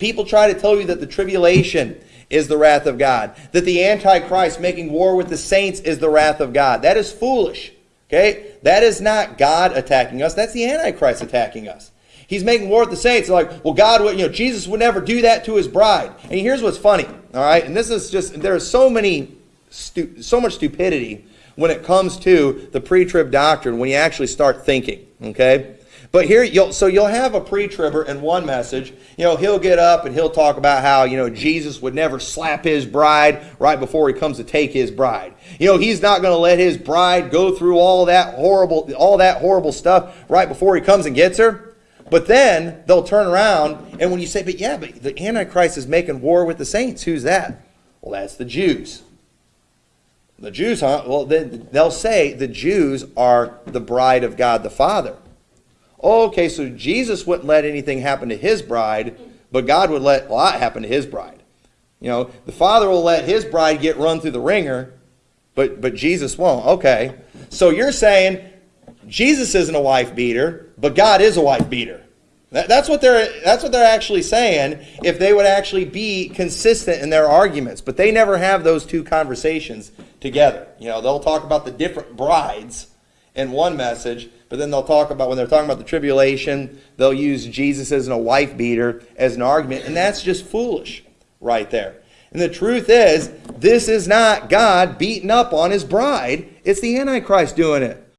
People try to tell you that the tribulation is the wrath of God, that the Antichrist making war with the saints is the wrath of God. That is foolish. Okay? That is not God attacking us, that's the Antichrist attacking us. He's making war with the saints. They're like, well, God would, you know, Jesus would never do that to his bride. And here's what's funny, all right? And this is just, there are so many, so much stupidity when it comes to the pre-trib doctrine when you actually start thinking, okay? But here, you'll, so you'll have a pre-tribber in one message. You know, he'll get up and he'll talk about how, you know, Jesus would never slap his bride right before he comes to take his bride. You know, he's not going to let his bride go through all that horrible, all that horrible stuff right before he comes and gets her. But then they'll turn around, and when you say, but yeah, but the Antichrist is making war with the saints, who's that? Well, that's the Jews. The Jews, huh? Well, then they'll say the Jews are the bride of God the Father. Okay, so Jesus wouldn't let anything happen to his bride, but God would let a lot happen to his bride. You know, the Father will let his bride get run through the wringer, but, but Jesus won't. Okay. So you're saying Jesus isn't a wife beater, but God is a wife beater. That, that's, what they're, that's what they're actually saying if they would actually be consistent in their arguments. But they never have those two conversations together. You know, they'll talk about the different brides in one message, but then they'll talk about, when they're talking about the tribulation, they'll use Jesus as a wife beater as an argument. And that's just foolish right there. And the truth is, this is not God beating up on his bride, it's the Antichrist doing it.